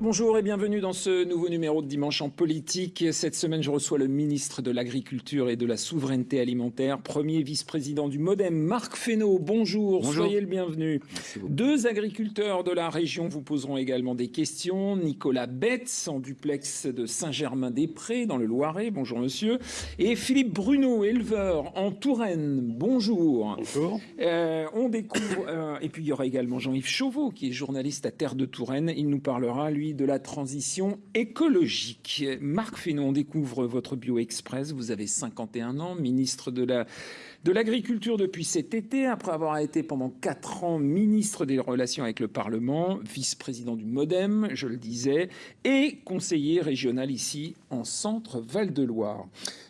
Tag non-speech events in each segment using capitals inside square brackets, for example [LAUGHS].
Bonjour et bienvenue dans ce nouveau numéro de Dimanche en politique. Cette semaine, je reçois le ministre de l'Agriculture et de la Souveraineté alimentaire, premier vice-président du Modem, Marc Fesneau. Bonjour, soyez le bienvenu. Deux agriculteurs de la région vous poseront également des questions. Nicolas Betts, en duplex de Saint-Germain-des-Prés, dans le Loiret. Bonjour, monsieur. Et Philippe Bruno, éleveur en Touraine. Bonjour. Bonjour. Euh, on découvre, euh, et puis il y aura également Jean-Yves Chauveau, qui est journaliste à Terre de Touraine. Il nous parlera, lui, de la transition écologique. Marc Fesneau, on découvre votre bio express. Vous avez 51 ans, ministre de la de l'agriculture depuis cet été, après avoir été pendant quatre ans ministre des relations avec le Parlement, vice-président du MoDem, je le disais, et conseiller régional ici en centre Val-de-Loire.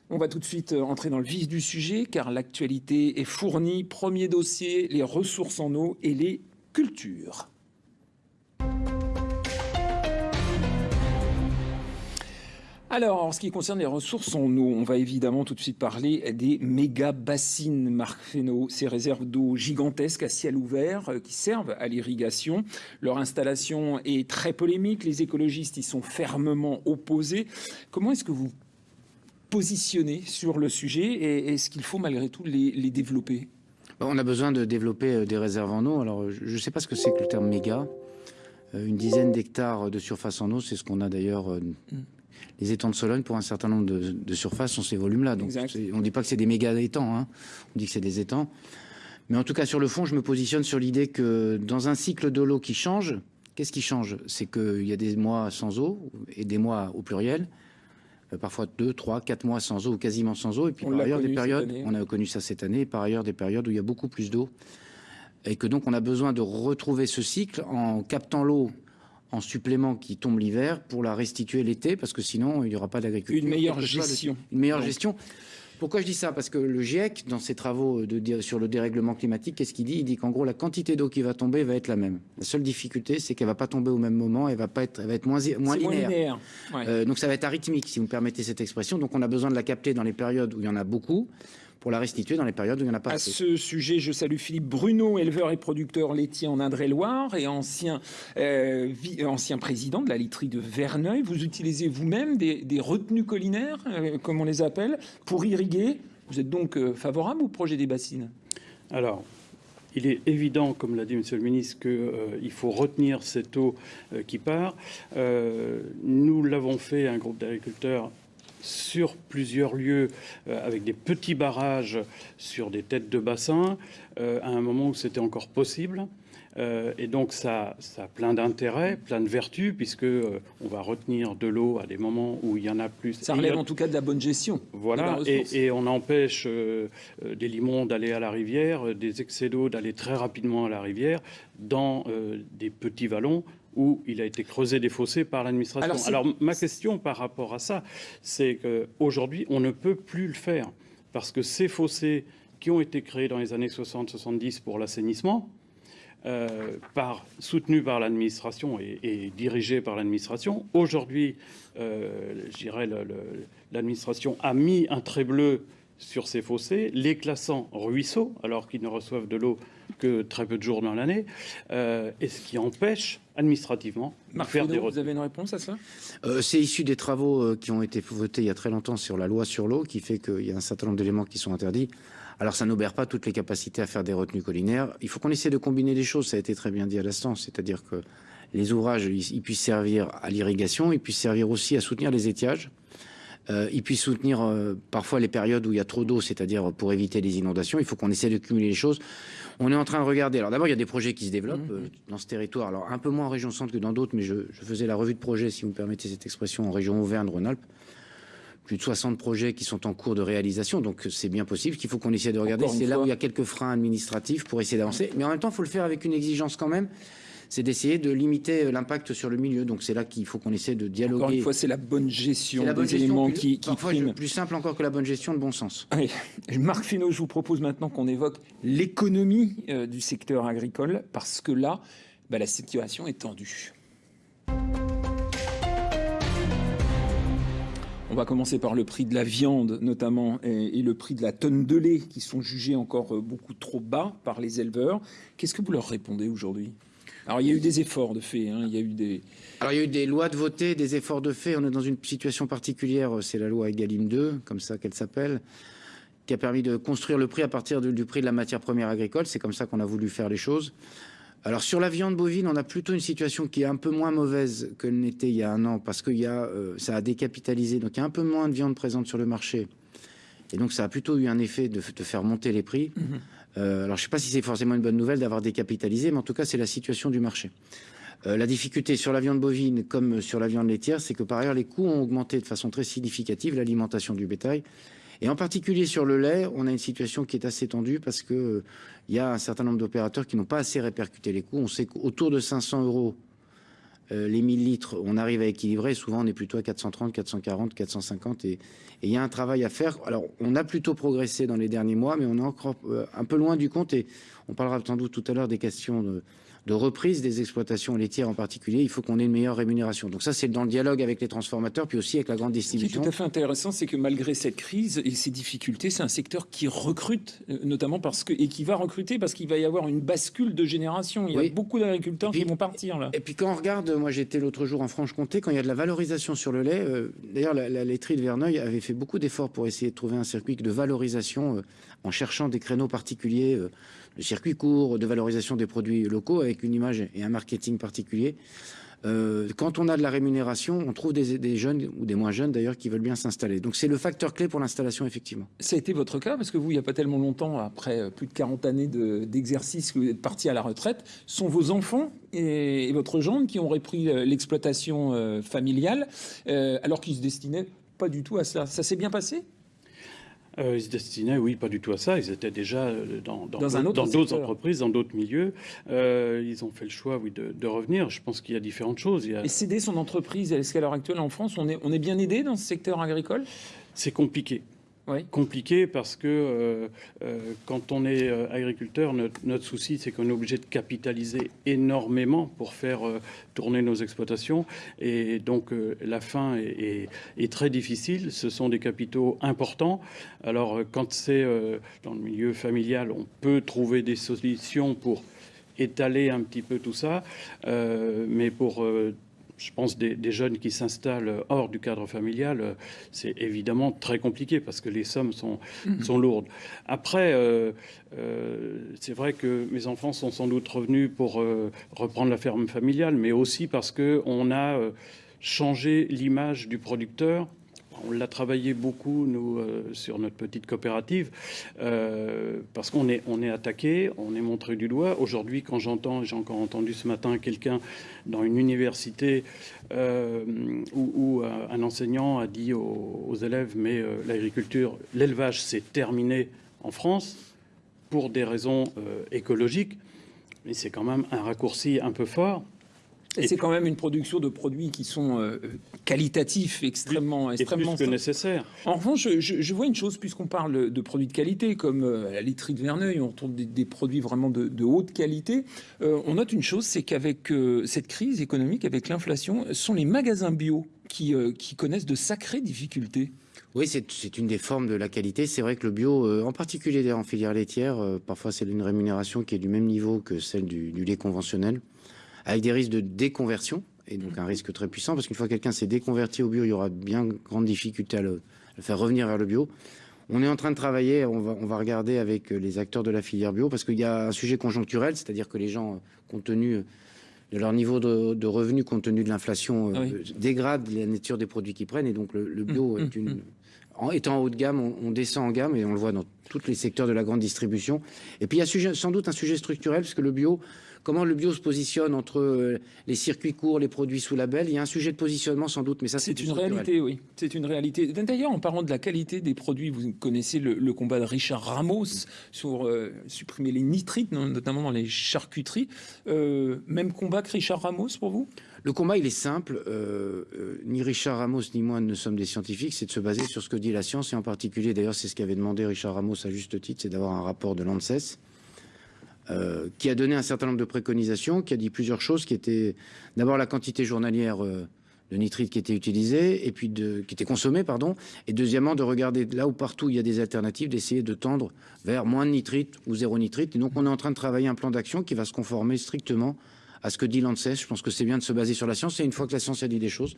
On va tout de suite entrer dans le vif du sujet, car l'actualité est fournie. Premier dossier, les ressources en eau et les cultures. Alors, en ce qui concerne les ressources en eau, on va évidemment tout de suite parler des méga bassines, Marc Fesneau, ces réserves d'eau gigantesques à ciel ouvert euh, qui servent à l'irrigation. Leur installation est très polémique, les écologistes y sont fermement opposés. Comment est-ce que vous positionnez sur le sujet et est-ce qu'il faut malgré tout les, développer? On a besoin de développer euh, des réserves en eau. Alors, je ne sais pas ce que c'est que le terme méga. Euh, une dizaine d'hectares de surface en eau, c'est ce qu'on a d'ailleurs mm les étangs de Sologne, pour un certain nombre de, surfaces, sont ces volumes-là. Donc on ne dit pas que c'est des méga étangs, hein. on dit que c'est des étangs. Mais en tout cas, sur le fond, je me positionne sur l'idée que dans un cycle de l'eau qui change, qu'est-ce qui change? C'est qu'il y a des mois sans eau, et des mois au pluriel, euh, parfois deux, trois, quatre mois sans eau, ou quasiment sans eau, et puis par ailleurs des périodes, on a connu ça cette année, et par ailleurs des périodes où il y a beaucoup plus d'eau, et que donc on a besoin de retrouver ce cycle en captant l'eau en supplément qui tombe l'hiver pour la restituer l'été, parce que sinon, il n'y aura pas d'agriculture. Une meilleure gestion. Une meilleure gestion. Pourquoi je dis ça? Parce que le GIEC, dans ses travaux de, sur le dérèglement climatique, qu'est-ce qu'il dit? Il dit qu'en gros, la quantité d'eau qui va tomber va être la même. La seule difficulté, c'est qu'elle va pas tomber au même moment, elle va pas être, elle va être moins, moins linéaire. Euh, donc ça va être arythmique, si vous me permettez cette expression. Donc on a besoin de la capter dans les périodes où il y en a beaucoup pour la restituer dans les périodes où il n'y en a pas. À ce sujet, je salue Philippe Bruno, éleveur et producteur laitier en Indre-et-Loire et ancien, euh, ancien président de la literie de Verneuil. Vous utilisez vous-même des, retenues collinaires, euh, comme on les appelle, pour irriguer. Vous êtes donc euh, favorable au projet des bassines? Alors, il est évident, comme l'a dit Monsieur le ministre, qu'il faut retenir cette eau qui part. nous l'avons fait, un groupe d'agriculteurs, sur plusieurs lieux euh, avec des petits barrages sur des têtes de bassin euh, à un moment où c'était encore possible. Euh, et donc ça, ça a plein d'intérêts, plein de vertus, puisque on va retenir de l'eau à des moments où il y en a plus. Ça relève en tout cas de la bonne gestion. Voilà, et, on empêche des limons d'aller à la rivière, des excès d'eau d'aller très rapidement à la rivière, dans des petits vallons où il a été creusé des fossés par l'administration. Alors, ma question par rapport à ça, c'est qu'aujourd'hui, on ne peut plus le faire parce que ces fossés qui ont été créés dans les années 60-70 pour l'assainissement, euh, par, soutenus par l'administration et, dirigés par l'administration. Aujourd'hui, euh, je dirais, l'administration a mis un trait bleu sur ces fossés, les classant ruisseaux, alors qu'ils ne reçoivent de l'eau que très peu de jours dans l'année, euh, et ce qui empêche administrativement de faire des Vous avez une réponse à ça? Euh, C'est issu des travaux euh, qui ont été votés il y a très longtemps sur la loi sur l'eau, qui fait qu'il y a un certain nombre d'éléments qui sont interdits. Alors ça n'obère pas toutes les capacités à faire des retenues collinaires. Il faut qu'on essaie de combiner les choses, ça a été très bien dit à l'instant, c'est-à-dire que les ouvrages, ils, puissent servir à l'irrigation, ils puissent servir aussi à soutenir les étiages. Euh, ils puissent soutenir euh, parfois les périodes où il y a trop d'eau, c'est-à-dire pour éviter les inondations. Il faut qu'on essaie de cumuler les choses. On est en train de regarder. Alors d'abord, il y a des projets qui se développent mmh. euh, dans ce territoire. Alors un peu moins en région centre que dans d'autres, mais je, faisais la revue de projet, si vous me permettez cette expression, en région Auvergne-Rhône-Alpes. Plus de 60 projets qui sont en cours de réalisation, donc c'est bien possible qu'il faut qu'on essaie de regarder. C'est là où il y a quelques freins administratifs pour essayer d'avancer. Mais en même temps, il faut le faire avec une exigence quand même c'est d'essayer de limiter l'impact sur le milieu. Donc c'est là qu'il faut qu'on essaie de dialoguer. Encore une fois, c'est la bonne gestion la bonne des éléments qui, qui prime. Plus simple encore que la bonne gestion de bon sens. [LAUGHS] Marc Finot, je vous propose maintenant qu'on évoque l'économie euh, du secteur agricole, parce que là, bah, la situation est tendue. On va commencer par le prix de la viande notamment et, le prix de la tonne de lait qui sont jugés encore euh, beaucoup trop bas par les éleveurs. Qu'est-ce que vous leur répondez aujourd'hui? Alors il y a eu des efforts de fait, hein, il y a eu des... Alors il y a eu des lois de voter, des efforts de fait. On est dans une situation particulière, c'est la loi Egalim 2, comme ça qu'elle s'appelle, qui a permis de construire le prix à partir du prix de la matière première agricole. C'est comme ça qu'on a voulu faire les choses. Alors sur la viande bovine, on a plutôt une situation qui est un peu moins mauvaise que n'était il y a un an, parce que y a, euh, ça a décapitalisé, donc il y a un peu moins de viande présente sur le marché. Et donc ça a plutôt eu un effet de, faire monter les prix. Mhm. Euh, alors je ne sais pas si c'est forcément une bonne nouvelle d'avoir décapitalisé, mais en tout cas c'est la situation du marché. Euh, la difficulté sur la viande bovine comme sur la viande laitière, c'est que par ailleurs les coûts ont augmenté de façon très significative, l'alimentation du bétail. Et en particulier sur le lait, on a une situation qui est assez tendue parce que euh, il y a un certain nombre d'opérateurs qui n'ont pas assez répercuté les coûts. On sait qu'autour de 500 euros euh, les 1000 litres, on arrive à équilibrer. Souvent, on est plutôt à 430, 440, 450. Et il y a un travail à faire. Alors, on a plutôt progressé dans les derniers mois, mais on est encore un peu loin du compte. Et on parlera sans doute tout à l'heure des questions de, de reprise des exploitations laitières en particulier, il faut qu'on ait une meilleure rémunération. Donc ça, c'est dans le dialogue avec les transformateurs, puis aussi avec la grande distribution. Ce qui est tout à fait intéressant, c'est que malgré cette crise et ces difficultés, c'est un secteur qui recrute, euh, notamment parce que et qui va recruter parce qu'il va y avoir une bascule de génération. Il y a beaucoup d'agriculteurs qui vont partir là. Et puis quand on regarde, moi j'étais l'autre jour en Franche-Comté, quand il y a de la valorisation sur le lait, euh, d'ailleurs la, laiterie de Verneuil avait fait beaucoup d'efforts pour essayer de trouver un circuit de valorisation euh, en cherchant des créneaux particuliers le circuit court, de valorisation des produits locaux avec une image et un marketing particulier. Euh, quand on a de la rémunération, on trouve des, jeunes ou des moins jeunes d'ailleurs qui veulent bien s'installer. Donc c'est le facteur clé pour l'installation effectivement. Ça a été votre cas parce que vous, il n'y a pas tellement longtemps, après euh, plus de 40 années d'exercice, vous êtes parti à la retraite, sont vos enfants et, votre gendre qui ont repris euh, l'exploitation familiale alors qu'ils se destinaient pas du tout à cela. Ça s'est bien passé? Euh, ils se destinaient, oui, pas du tout à ça. Ils étaient déjà euh, dans, d'autres entreprises, dans d'autres milieux. Euh, ils ont fait le choix, oui, de, revenir. Je pense qu'il y a différentes choses. Et céder son entreprise, est-ce qu'à l'heure actuelle en France, on est, on est bien aidé dans ce secteur agricole? C'est compliqué compliqué parce que euh, euh, quand on est euh, agriculteur, notre, souci, c'est qu'on est obligé de capitaliser énormément pour faire tourner nos exploitations. Et donc, la fin est, très difficile. Ce sont des capitaux importants. Alors, quand c'est dans le milieu familial, on peut trouver des solutions pour étaler un petit peu tout ça. mais pour je pense, des, jeunes qui s'installent hors du cadre familial, euh, c'est évidemment très compliqué parce que les sommes sont, mhm. sont lourdes. Après, euh, euh, c'est vrai que mes enfants sont sans doute revenus pour reprendre la ferme familiale, mais aussi parce qu'on a changé l'image du producteur on l'a travaillé beaucoup, nous, euh, sur notre petite coopérative, euh, parce qu'on est, on attaqué, on est montré du doigt. Aujourd'hui, quand j'entends, j'ai encore entendu ce matin quelqu'un dans une université euh, où, un enseignant a dit aux, élèves, mais l'agriculture, l'élevage, c'est terminé en France pour des raisons écologiques. Mais c'est quand même un raccourci un peu fort. Et, c'est quand même une production de produits qui sont euh, qualitatifs, extrêmement, extrêmement plus que nécessaire. En revanche, je, vois une chose, puisqu'on parle de produits de qualité, comme euh, la laiterie de Verneuil, on retrouve des, produits vraiment de, haute qualité. Euh, on note une chose, c'est qu'avec cette crise économique, avec l'inflation, ce sont les magasins bio qui, qui connaissent de sacrées difficultés. Oui, c'est une des formes de la qualité. C'est vrai que le bio, en particulier en filière laitière, parfois c'est une rémunération qui est du même niveau que celle du lait conventionnel avec des risques de déconversion, et donc un risque très puissant, parce qu'une fois que quelqu'un s'est déconverti au bio, il y aura bien grande difficulté à le, faire revenir vers le bio. On est en train de travailler, on va, on va regarder avec les acteurs de la filière bio, parce qu'il y a un sujet conjoncturel, c'est-à-dire que les gens, compte tenu de leur niveau de, revenus, compte tenu de l'inflation, euh, dégradent la nature des produits qu'ils prennent, et donc le, bio mmh, est une... Mmh. En étant en haut de gamme, on, descend en gamme et on le voit dans tous les secteurs de la grande distribution. Et puis il y a sans doute un sujet structurel, parce que le bio, comment le bio se positionne entre euh, les circuits courts, les produits sous label? Il y a un sujet de positionnement sans doute, mais ça c'est une réalité, oui. C'est une réalité. D'ailleurs, en parlant de la qualité des produits, vous connaissez le, combat de Richard Ramos sur euh, supprimer les nitrites, notamment dans les charcuteries. Euh, même combat que Richard Ramos pour vous? Le combat, il est simple. ni Richard Ramos ni moi ne sommes des scientifiques. C'est de se baser sur ce que dit la science et en particulier, d'ailleurs, c'est ce qu'avait demandé Richard Ramos à juste titre, c'est d'avoir un rapport de l'ANSES euh, qui a donné un certain nombre de préconisations, qui a dit plusieurs choses, qui étaient d'abord la quantité journalière euh, de nitrite qui était utilisée, et puis qui était consommée, pardon, et deuxièmement de regarder là où partout il y a des alternatives, d'essayer de tendre vers moins de nitrite ou zéro nitrite. Et donc on est en train de travailler un plan d'action qui va se conformer strictement à ce que dit l'ANSES. Je pense que c'est bien de se baser sur la science. Et une fois que la science a dit des choses,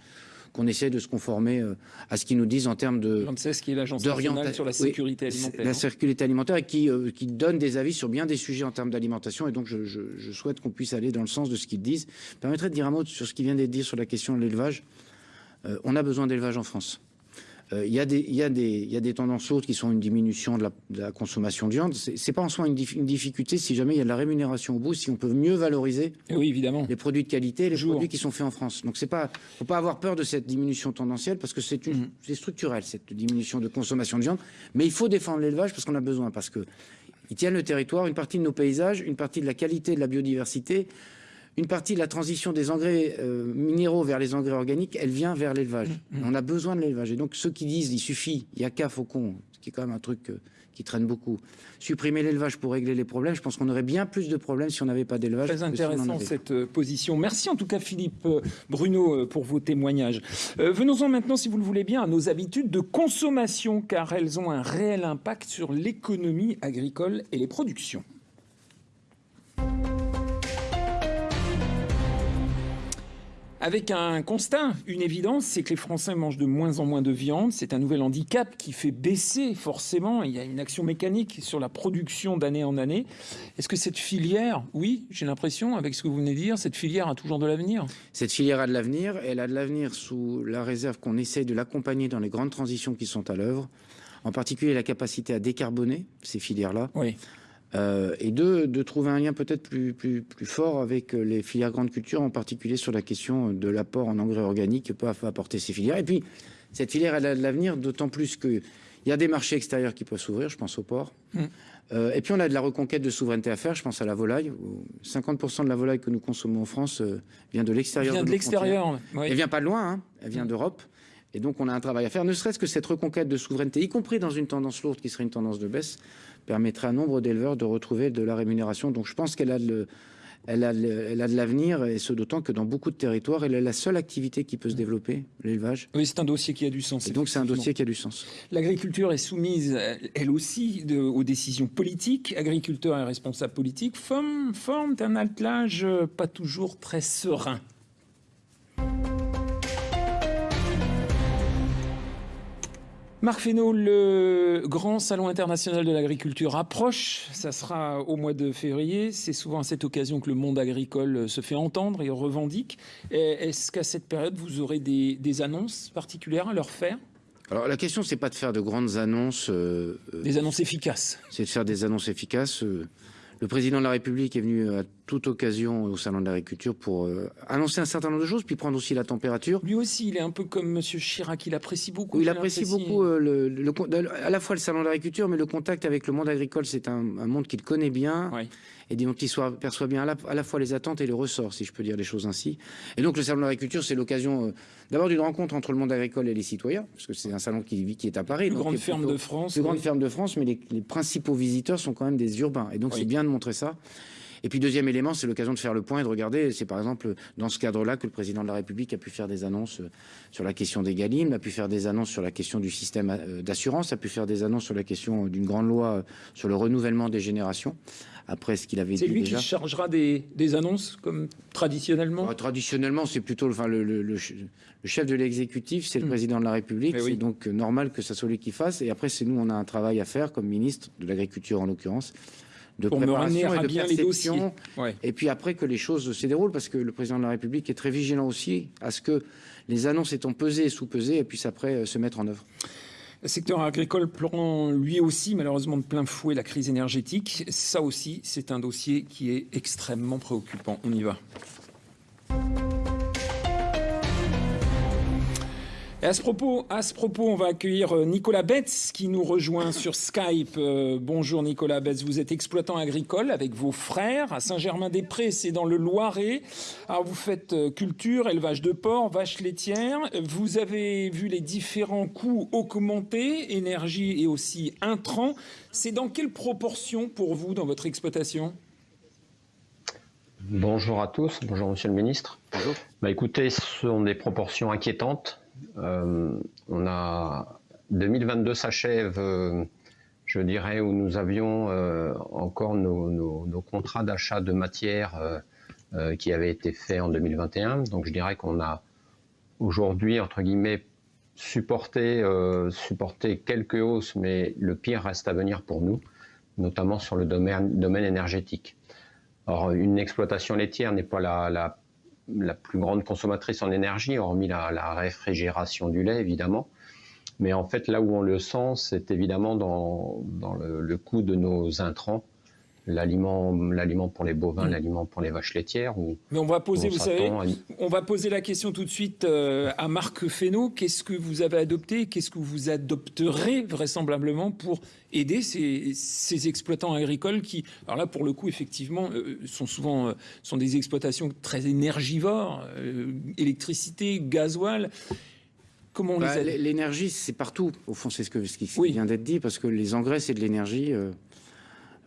qu'on essaie de se conformer euh, à ce qu'ils nous disent en termes de. L'ANSES, qui est l'agence nationale sur la sécurité alimentaire. La sécurité alimentaire et qui, euh, qui donne des avis sur bien des sujets en termes d'alimentation. Et donc, je, je, je souhaite qu'on puisse aller dans le sens de ce qu'ils disent. Permettrait de dire un mot sur ce qui vient d'être dit sur la question de l'élevage. Euh, on a besoin d'élevage en France. Euh, il y, a des, y, a des, y a des tendances autres qui sont une diminution de la, de la consommation de viande. C'est pas en soi une, dif une, difficulté si jamais il y a de la rémunération au bout, si on peut mieux valoriser oui, évidemment. les produits de qualité, les Jour. produits qui sont faits en France. Donc c'est pas, faut pas avoir peur de cette diminution tendancielle parce que c'est mmh. structurel cette diminution de consommation de viande. Mais il faut défendre l'élevage parce qu'on a besoin, parce que il tient le territoire, une partie de nos paysages, une partie de la qualité de la biodiversité une partie de la transition des engrais euh, minéraux vers les engrais organiques, elle vient vers l'élevage. Mmh, mmh. On a besoin de l'élevage. Et donc ceux qui disent il suffit, il n'y a qu'à faucon, ce qui est quand même un truc euh, qui traîne beaucoup, supprimer l'élevage pour régler les problèmes, je pense qu'on aurait bien plus de problèmes si on n'avait pas d'élevage. Très intéressant si cette euh, position. Merci en tout cas Philippe Bruno pour vos témoignages. Euh, Venons-en maintenant, si vous le voulez bien, à nos habitudes de consommation, car elles ont un réel impact sur l'économie agricole et les productions. Avec un constat, une évidence, c'est que les Français mangent de moins en moins de viande. C'est un nouvel handicap qui fait baisser forcément. Il y a une action mécanique sur la production d'année en année. Est-ce que cette filière, oui, j'ai l'impression, avec ce que vous venez de dire, cette filière a toujours de l'avenir? Cette filière a de l'avenir. Elle a de l'avenir sous la réserve qu'on essaye de l'accompagner dans les grandes transitions qui sont à l'œuvre. En particulier la capacité à décarboner ces filières-là. Oui. Euh, et deux, de trouver un lien peut-être plus, plus, plus fort avec les filières grandes cultures, en particulier sur la question de l'apport en engrais organiques que peuvent apporter ces filières. Et puis, cette filière, elle a de l'avenir, d'autant plus qu'il y a des marchés extérieurs qui peuvent s'ouvrir, je pense au port. Mmh. Euh, et puis, on a de la reconquête de souveraineté à faire, je pense à la volaille. 50% de la volaille que nous consommons en France euh, vient de l'extérieur. Vient de, de l'extérieur. Oui. Elle vient pas de loin, hein, elle vient d'Europe. Et donc, on a un travail à faire, ne serait-ce que cette reconquête de souveraineté, y compris dans une tendance lourde qui serait une tendance de baisse, permettrait à nombre d'éleveurs de retrouver de la rémunération. Donc je pense qu'elle a le, elle a, elle a de l'avenir, et ce d'autant que dans beaucoup de territoires, elle est la seule activité qui peut se développer, l'élevage. Oui, c'est un dossier qui a du sens. Et donc c'est un dossier qui a du sens. L'agriculture est soumise, elle aussi, de, aux décisions politiques. Agriculteurs et responsables politiques forment, forment un attelage pas toujours très serein. Marc Fesneau, le grand salon international de l'agriculture approche. Ça sera au mois de février. C'est souvent à cette occasion que le monde agricole se fait entendre et revendique. Est-ce qu'à cette période, vous aurez des, des, annonces particulières à leur faire? Alors la question, c'est pas de faire de grandes annonces. Euh, des annonces efficaces. C'est de faire des annonces efficaces. Euh, le président de la République est venu à toute occasion au salon de l'agriculture pour euh, annoncer un certain nombre de choses, puis prendre aussi la température. Lui aussi, il est un peu comme Monsieur Chirac, il apprécie beaucoup. Oui, il apprécie beaucoup euh, le, le, le, à la fois le salon de l'agriculture, mais le contact avec le monde agricole, c'est un, un, monde qu'il connaît bien. Oui et dont il perçoit bien à la, à la, fois les attentes et les ressorts, si je peux dire les choses ainsi. Et donc le salon de l'agriculture, c'est l'occasion euh, d'abord d'une rencontre entre le monde agricole et les citoyens, parce que c'est un salon qui, qui est à Paris. Plus grande ferme de France. Plus oui. grande ferme de France, mais les, les, principaux visiteurs sont quand même des urbains. Et donc c'est bien de montrer ça. Et puis deuxième élément, c'est l'occasion de faire le point et de regarder. C'est par exemple dans ce cadre-là que le président de la République a pu faire des annonces sur la question des Galim, a pu faire des annonces sur la question du système euh, d'assurance, a pu faire des annonces sur la question d'une grande loi sur le renouvellement des générations. Après ce qu'il avait dit C'est lui déjà. qui chargera des, des, annonces comme traditionnellement? Euh, traditionnellement, c'est plutôt enfin, le, le, le, le, chef de l'exécutif, c'est mmh. le président de la République. Oui. C'est donc normal que ça soit lui qui fasse. Et après, c'est nous, on a un travail à faire comme ministre de l'Agriculture en l'occurrence de pour préparation et de bien perception. Ouais. Et puis après que les choses se déroulent, parce que le président de la République est très vigilant aussi à ce que les annonces étant pesées et sous-pesées, et puissent après se mettre en œuvre. Le secteur agricole prend lui aussi malheureusement de plein fouet la crise énergétique. Ça aussi, c'est un dossier qui est extrêmement préoccupant. On y va. Et à ce propos, à ce propos, on va accueillir Nicolas Betz qui nous rejoint sur Skype. Euh, bonjour Nicolas Betz, vous êtes exploitant agricole avec vos frères à Saint-Germain-des-Prés, c'est dans le Loiret. Alors vous faites culture, élevage de porcs, vaches laitières. Vous avez vu les différents coûts augmenter, énergie et aussi intrants. C'est dans quelle proportion pour vous dans votre exploitation? Bonjour à tous, bonjour Monsieur le Ministre. Bonjour. Bah, écoutez, ce sont des proportions inquiétantes. Euh, on a 2022 s'achève, euh, je dirais, où nous avions euh, encore nos, contrats d'achat de matières qui avait été fait en 2021. Donc je dirais qu'on a aujourd'hui, entre guillemets, supporté, supporté quelques hausses, mais le pire reste à venir pour nous, notamment sur le domaine, énergétique. Or, une exploitation laitière n'est pas la, la, plus grande consommatrice en énergie, hormis la, réfrigération du lait, évidemment. Mais en fait, là où on le sent, c'est évidemment dans, dans le, coût de nos intrants l'aliment, l'aliment pour les bovins, mmh. l'aliment pour les vaches laitières. Ou, Mais on va poser, vous savez, on va poser la question tout de suite euh, à Marc Fesneau. Qu'est-ce que vous avez adopté? Qu'est-ce que vous adopterez vraisemblablement pour aider ces, ces, exploitants agricoles qui, alors là, pour le coup, effectivement, euh, sont souvent euh, sont des exploitations très énergivores, euh, électricité, gasoil. Comment on bah, les L'énergie, c'est partout. Au fond, c'est ce, que, ce qui oui. vient d'être dit, parce que les engrais, c'est de l'énergie.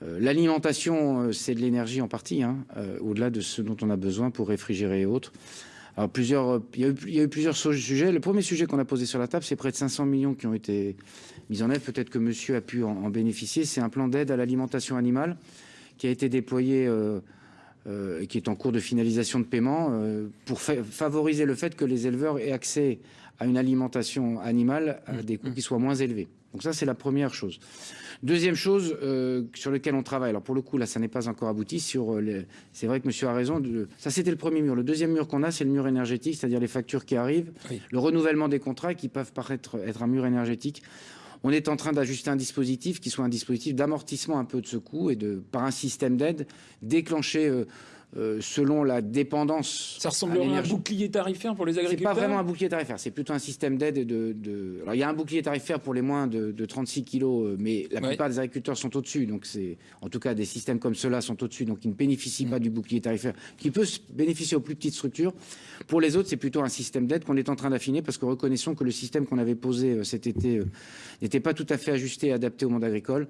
Euh, L'alimentation, euh, c'est de l'énergie en partie, hein, euh, au-delà de ce dont on a besoin pour réfrigérer et autres. Alors, plusieurs, il, y a eu, il y a eu plusieurs sujets. Le premier sujet qu'on a posé sur la table, c'est près de 500 millions qui ont été mis en œuvre. Peut-être que monsieur a pu en, en bénéficier. C'est un plan d'aide à l'alimentation animale qui a été déployé euh, euh, et qui est en cours de finalisation de paiement euh, pour fa favoriser le fait que les éleveurs aient accès à une alimentation animale à des coûts qui soient moins élevés. Donc ça, c'est la première chose. Deuxième chose euh, sur lequel on travaille, alors pour le coup, là, ça n'est pas encore abouti. Sur euh, les... C'est vrai que monsieur a raison. De... Ça, c'était le premier mur. Le deuxième mur qu'on a, c'est le mur énergétique, c'est-à-dire les factures qui arrivent, oui. le renouvellement des contrats qui peuvent paraître être un mur énergétique. On est en train d'ajuster un dispositif qui soit un dispositif d'amortissement un peu de ce coût et de, par un système d'aide, déclencher... Euh, euh, selon la dépendance. Ça ressemblerait à, à, un bouclier tarifaire pour les agriculteurs C'est pas vraiment un bouclier tarifaire, c'est plutôt un système d'aide de, de, Alors il y a un bouclier tarifaire pour les moins de, de 36 kilos, euh, mais la ouais. plupart des agriculteurs sont au-dessus. Donc c'est, en tout cas, des systèmes comme ceux-là sont au-dessus, donc ils ne bénéficient mmh. pas du bouclier tarifaire, qui peut bénéficier aux plus petites structures. Pour les autres, c'est plutôt un système d'aide qu'on est en train d'affiner parce que reconnaissons que le système qu'on avait posé euh, cet été n'était pas tout à fait ajusté et adapté au monde agricole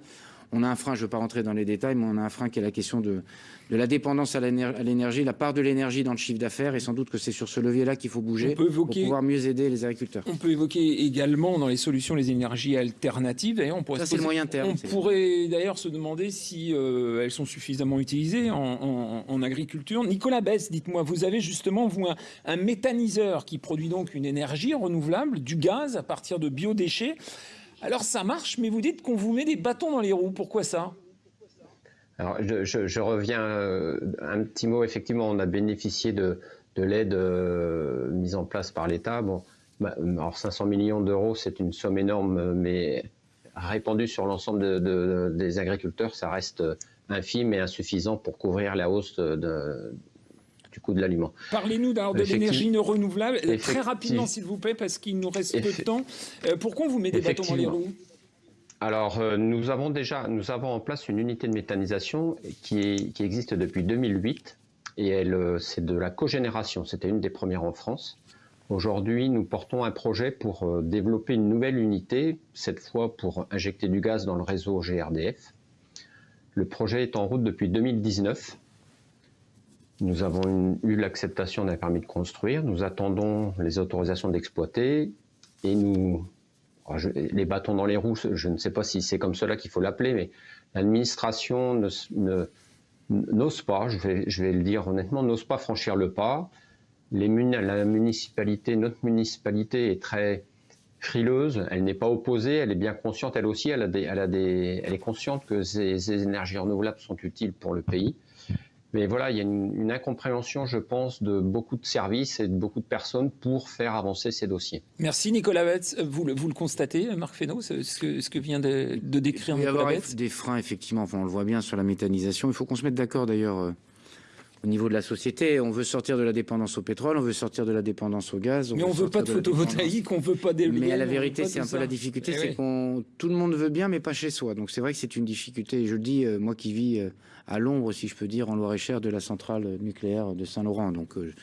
on a un frein, je ne veux pas rentrer dans les détails, mais on a un frein qui est la question de, de la dépendance à l'énergie, la part de l'énergie dans le chiffre d'affaires, et sans doute que c'est sur ce levier-là qu'il faut bouger évoquer, pour pouvoir mieux aider les agriculteurs. On peut évoquer également dans les solutions les énergies alternatives. D'ailleurs, on pourrait Ça, c'est le moyen terme. On pourrait d'ailleurs se demander si euh, elles sont suffisamment utilisées en, en, en agriculture. Nicolas Bess, dites-moi, vous avez justement, vous, un, un méthaniseur qui produit donc une énergie renouvelable, du gaz à partir de biodéchets. Alors ça marche, mais vous dites qu'on vous met des bâtons dans les roues. Pourquoi ça? Alors, je, reviens euh, un petit mot. Effectivement, on a bénéficié de, de l'aide euh, mise en place par l'État. Bon, alors 500 millions d'euros, c'est une somme énorme, mais répandue sur l'ensemble de, de, des agriculteurs, ça reste infime et insuffisant pour couvrir la hausse de, du coût de l'aliment. Parlez-nous de l'énergie renouvelable, très rapidement s'il vous plaît, parce qu'il nous reste peu de temps. Euh, pourquoi on vous met des bâtons dans les roues alors, euh, nous avons déjà nous avons en place une unité de méthanisation qui, est, qui existe depuis 2008 et elle, euh, c'est de la cogénération. C'était une des premières en France. Aujourd'hui, nous portons un projet pour euh, développer une nouvelle unité, cette fois pour injecter du gaz dans le réseau GRDF. Le projet est en route depuis 2019 nous avons eu l'acceptation d'un permis de construire. Nous attendons les autorisations d'exploiter et nous, je, les bâtons dans les roues, je ne sais pas si c'est comme cela qu'il faut l'appeler, mais l'administration n'ose pas, je vais, le dire honnêtement, n'ose pas franchir le pas. La municipalité, notre municipalité est très frileuse, elle n'est pas opposée, elle est bien consciente, elle aussi, elle, est consciente que ces énergies renouvelables sont utiles pour le pays. Mais voilà, il y a une, une, incompréhension, je pense, de beaucoup de services et de beaucoup de personnes pour faire avancer ces dossiers. Merci Nicolas Betz. Vous le, vous le constatez, Marc Fesneau, ce que, ce que vient de, de décrire il Nicolas Betz Des freins, effectivement, enfin, on le voit bien sur la méthanisation. Il faut qu'on se mette d'accord d'ailleurs euh, au niveau de la société. On veut sortir de la dépendance au pétrole, on veut sortir de la dépendance au gaz. On Mais on ne veut pas de, de photovoltaïque, on ne veut pas d'éoliennes. Mais la vérité, c'est un peu ça. la difficulté, eh c'est oui. qu'on tout le monde veut bien, mais pas chez soi. Donc c'est vrai que c'est une difficulté. Je le dis, euh, moi qui vis euh, à l'ombre, si je peux dire, en Loire-et-Cher de la centrale nucléaire de Saint-Laurent. Donc euh,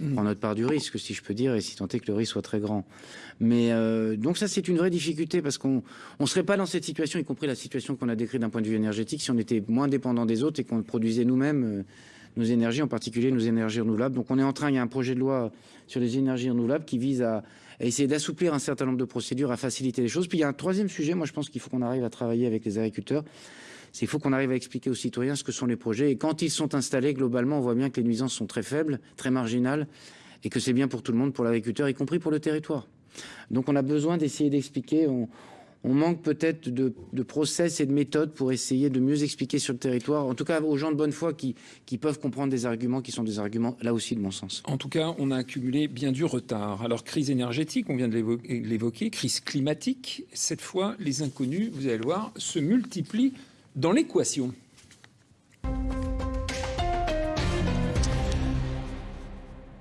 on prend notre part du risque, si je peux dire, et si tant est que le risque soit très grand. Mais euh, donc ça, c'est une vraie difficulté parce qu'on ne serait pas dans cette situation, y compris la situation qu'on a décrite d'un point de vue énergétique, si on était moins dépendant des autres et qu'on produisait nous-mêmes nos énergies, en particulier nos énergies renouvelables. Donc on est en train, il y a un projet de loi sur les énergies renouvelables qui vise à, essayer d'assouplir un certain nombre de procédures, à faciliter les choses. Puis il y a un troisième sujet, moi je pense qu'il faut qu'on arrive à travailler avec les agriculteurs c'est qu'il faut qu'on arrive à expliquer aux citoyens ce que sont les projets. Et quand ils sont installés, globalement, on voit bien que les nuisances sont très faibles, très marginales, et que c'est bien pour tout le monde, pour l'agriculteur, y compris pour le territoire. Donc on a besoin d'essayer d'expliquer. On manque peut-être de, de, process et de méthodes pour essayer de mieux expliquer sur le territoire, en tout cas aux gens de bonne foi qui, qui peuvent comprendre des arguments qui sont des arguments là aussi de bon sens. En tout cas, on a accumulé bien du retard. Alors crise énergétique, on vient de l'évoquer, crise climatique, cette fois les inconnus, vous allez le voir, se multiplient dans l'équation.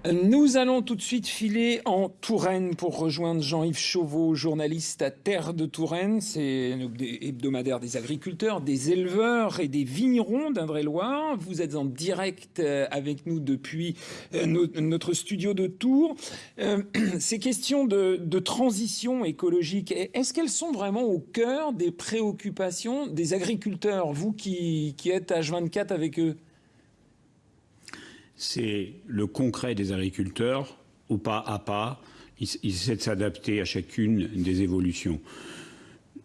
Nous allons tout de suite filer en Touraine pour rejoindre Jean-Yves Chauveau, journaliste à Terre de Touraine. C'est hebdomadaire des agriculteurs, des éleveurs et des vignerons d'Indre-et-Loire. Vous êtes en direct euh, avec nous depuis euh, notre studio de Tours. Euh, [CLEARS THROAT] ces questions de, de transition écologique, est-ce qu'elles sont vraiment au cœur des préoccupations des agriculteurs, vous qui, qui êtes H24 avec eux? C'est le concret des agriculteurs, au pas à pas. Ils, essaient de s'adapter à chacune des évolutions.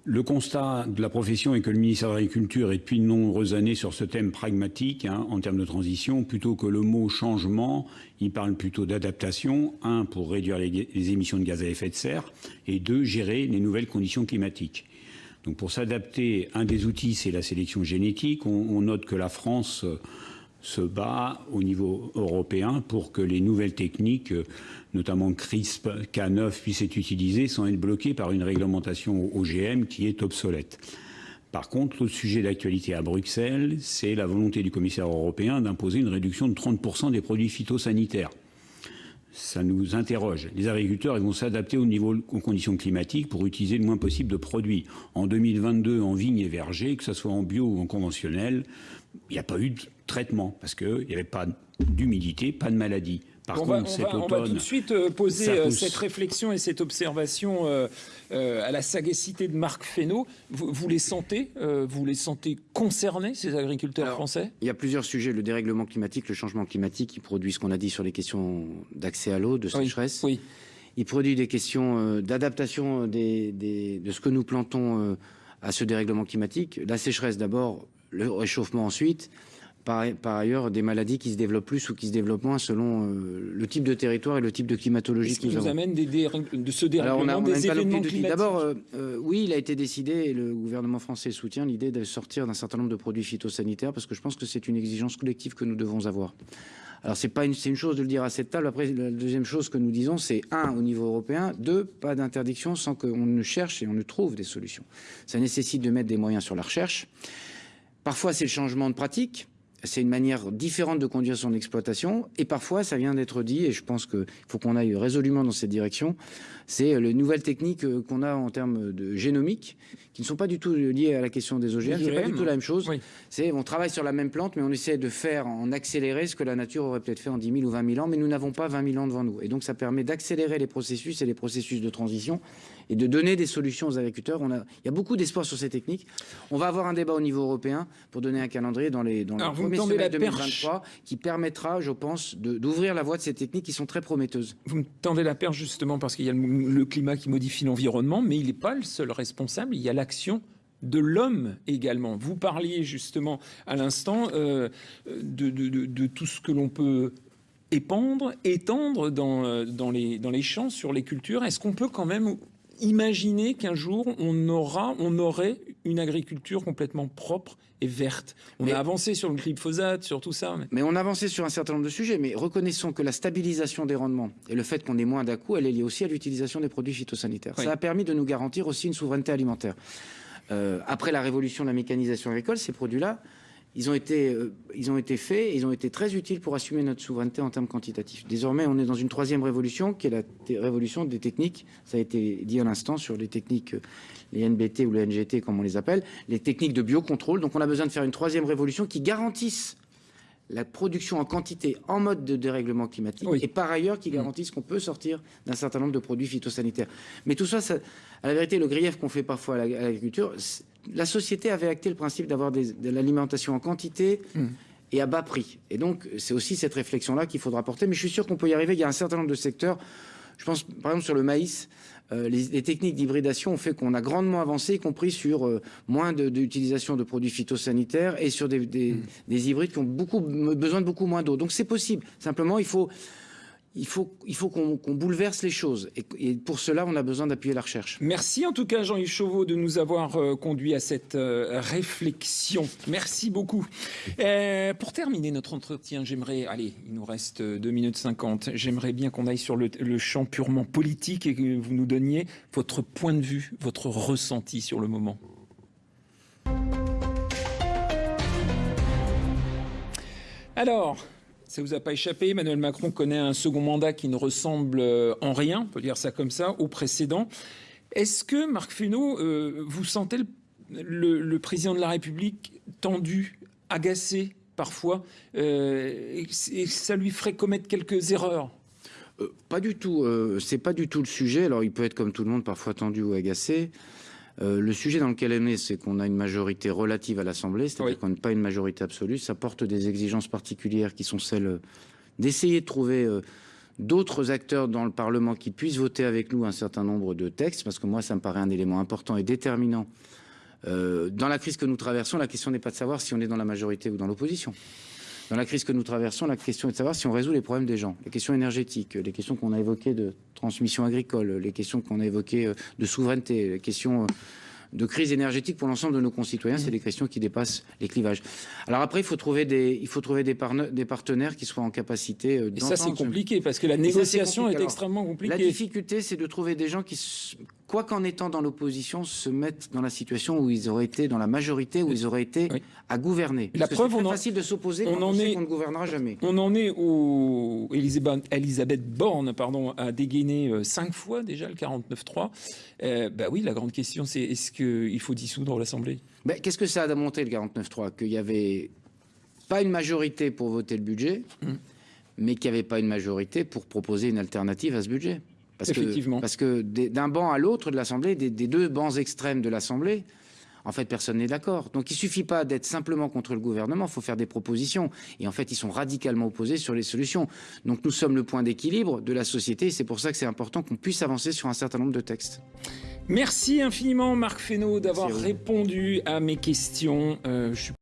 Le constat de la profession est que le ministère de l'Agriculture est depuis de nombreuses années sur ce thème pragmatique hein, en termes de transition. Plutôt que le mot changement, il parle plutôt d'adaptation. Un, pour réduire les, émissions de gaz à effet de serre. Et deux, gérer les nouvelles conditions climatiques. Donc pour s'adapter, un des outils, c'est la sélection génétique. On note que la France se bat au niveau européen pour que les nouvelles techniques, notamment CRISP, K9, puissent être utilisées sans être bloquées par une réglementation OGM qui est obsolète. Par contre, l'autre sujet d'actualité à Bruxelles, c'est la volonté du commissaire européen d'imposer une réduction de 30% des produits phytosanitaires. Ça nous interroge. Les agriculteurs vont s'adapter au niveau, aux conditions climatiques pour utiliser le moins possible de produits. En 2022, en vigne et verger, que ce soit en bio ou en conventionnel, il n'y a pas eu de traitement parce qu'il n'y avait pas d'humidité, pas de maladie. Par on contre, va, cet on automne, va tout de suite euh, poser euh, cette réflexion et cette observation euh, euh, à la sagacité de Marc Fesneau. Vous, vous les sentez euh, Vous les sentez concernés, ces agriculteurs Alors, français? Il y a plusieurs sujets. Le dérèglement climatique, le changement climatique, qui produit ce qu'on a dit sur les questions d'accès à l'eau, de sécheresse. Oui, oui. Il produit des questions euh, d'adaptation des, des, de ce que nous plantons à ce dérèglement climatique. La sécheresse d'abord, le réchauffement ensuite. Par, par, ailleurs, des maladies qui se développent plus ou qui se développent moins selon euh, le type de territoire et le type de climatologie que nous, nous amène des de ce dérèglement, Alors on a, on des événements de D'abord, euh, euh, oui, il a été décidé, et le gouvernement français soutient l'idée de sortir d'un certain nombre de produits phytosanitaires, parce que je pense que c'est une exigence collective que nous devons avoir. Alors c'est pas une, c'est une chose de le dire à cette table. Après, la deuxième chose que nous disons, c'est un au niveau européen, deux, pas d'interdiction sans qu'on ne cherche et on ne trouve des solutions. Ça nécessite de mettre des moyens sur la recherche. Parfois, c'est le changement de pratique c'est une manière différente de conduire son exploitation. Et parfois, ça vient d'être dit, et je pense qu'il faut qu'on aille résolument dans cette direction, c'est les nouvelles techniques euh, qu'on a en termes de génomique, qui ne sont pas du tout liées à la question des OGM. C'est pas du tout la même chose. Oui. C'est on travaille sur la même plante, mais on essaie de faire en accélérer ce que la nature aurait peut-être fait en 10 000 ou 20 000 ans, mais nous n'avons pas 20 000 ans devant nous. Et donc, ça permet d'accélérer les processus et les processus de transition et de donner des solutions aux agriculteurs. On a, il y a beaucoup d'espoir sur ces techniques. On va avoir un débat au niveau européen pour donner un calendrier dans les, dans Alors, les premiers semaines 2023 qui permettra, je pense, d'ouvrir la voie de ces techniques qui sont très prometteuses. Vous me tendez la perche justement parce qu'il y a le, le climat qui modifie l'environnement, mais il n'est pas le seul responsable. Il y a l'action de l'homme également. Vous parliez justement à l'instant euh, de, tout ce que l'on peut épandre, étendre les, dans les champs, sur les cultures. Est-ce qu'on peut quand même imaginer qu'un jour on aura, on aurait une agriculture complètement propre et verte. On mais, a avancé sur le glyphosate, sur tout ça. Mais... mais... on a avancé sur un certain nombre de sujets. Mais reconnaissons que la stabilisation des rendements et le fait qu'on ait moins d'un coup, elle est liée aussi à l'utilisation des produits phytosanitaires. Oui. Ça a permis de nous garantir aussi une souveraineté alimentaire. Euh, après la révolution de la mécanisation agricole, ces produits-là, ils ont été, euh, ils ont été faits, ils ont été très utiles pour assumer notre souveraineté en termes quantitatifs. Désormais, on est dans une troisième révolution, qui est la révolution des techniques. Ça a été dit à l'instant sur les techniques, les NBT ou les NGT, comme on les appelle, les techniques de biocontrôle. Donc, on a besoin de faire une troisième révolution qui garantisse la production en quantité en mode de dérèglement climatique oui. et par ailleurs qui garantissent qu'on peut sortir d'un certain nombre de produits phytosanitaires. Mais tout ça, ça à la vérité, le grief qu'on fait parfois à l'agriculture, la société avait acté le principe d'avoir de l'alimentation en quantité mmh. et à bas prix. Et donc, c'est aussi cette réflexion-là qu'il faudra porter. Mais je suis sûr qu'on peut y arriver. Il y a un certain nombre de secteurs. Je pense, par exemple, sur le maïs. euh, les, les techniques d'hybridation ont fait qu'on a grandement avancé, y compris sur euh, moins de- d'utilisation de, produits phytosanitaires et sur des, des- des hybrides qui ont beaucoup, besoin de beaucoup moins d'eau. Donc c'est possible. Simplement, il faut, il faut, qu'on bouleverse les choses. Et, pour cela, on a besoin d'appuyer la recherche. Merci en tout cas Jean-Yves Chauveau de nous avoir euh, conduit à cette euh, réflexion. Merci beaucoup. Euh, pour terminer notre entretien, j'aimerais, allez, il nous reste 2 minutes 50, j'aimerais bien qu'on aille sur le champ purement politique et que vous nous donniez votre point de vue, votre ressenti sur le moment. Alors, ça vous a pas échappé, Emmanuel Macron connaît un second mandat qui ne ressemble euh, en rien, on peut dire ça comme ça, au précédent. Est-ce que, Marc Fesneau, euh, vous sentez le, président de la République tendu, agacé parfois, euh, et, et ça lui ferait commettre quelques erreurs? Pas du tout. C'est pas du tout le sujet. Alors, il peut être comme tout le monde, parfois tendu ou agacé. Euh, le sujet dans lequel on est, c'est qu'on a une majorité relative à l'Assemblée, c'est-à-dire Oui. qu'on n'a pas une majorité absolue. Ça porte des exigences particulières qui sont celles euh, d'essayer de trouver euh, d'autres acteurs dans le Parlement qui puissent voter avec nous un certain nombre de textes, parce que moi, ça me paraît un élément important et déterminant. Euh, dans la crise que nous traversons, la question n'est pas de savoir si on est dans la majorité ou dans l'opposition. Dans la crise que nous traversons, la question est de savoir si on résout les problèmes des gens, les questions énergétiques, les questions qu'on a évoquées de transmission agricole, les questions qu'on a évoquées euh, de souveraineté, les questions euh, de crise énergétique pour l'ensemble de nos concitoyens, c'est des questions qui dépassent les clivages. Alors après, il faut trouver des, il faut trouver des, parne- des partenaires qui soient en capacité euh, Et ça, c'est compliqué, parce que la négociation est extrêmement La compliquée. difficulté, c'est de trouver des gens qui, quoi qu'en étant dans l'opposition, se mettent dans la situation où ils auraient été dans la majorité, où ils auraient été Oui. à gouverner. La Parce preuve, c'est très on en- facile de s'opposer on en on sait est- qu'on ne gouvernera jamais. On en est où Elisabeth, Elisabeth Borne pardon, a dégainé euh, cinq fois déjà le 49-3. Euh, bah oui, la grande question, c'est est-ce qu'il faut dissoudre l'Assemblée? Ben, Qu'est-ce que ça a démontré le 49.3 Qu'il n'y avait pas une majorité pour voter le budget, Mm. mais qu'il n'y avait pas une majorité pour proposer une alternative à ce budget. Parce Effectivement. Que, parce que d'un banc à l'autre de l'Assemblée, des, des deux bancs extrêmes de l'Assemblée, en fait, personne n'est d'accord. Donc il suffit pas d'être simplement contre le gouvernement, il faut faire des propositions. Et en fait, ils sont radicalement opposés sur les solutions. Donc nous sommes le point d'équilibre de la société, c'est pour ça que c'est important qu'on puisse avancer sur un certain nombre de textes. Merci infiniment, Marc Fesneau, d'avoir répondu à mes questions. Euh, je suis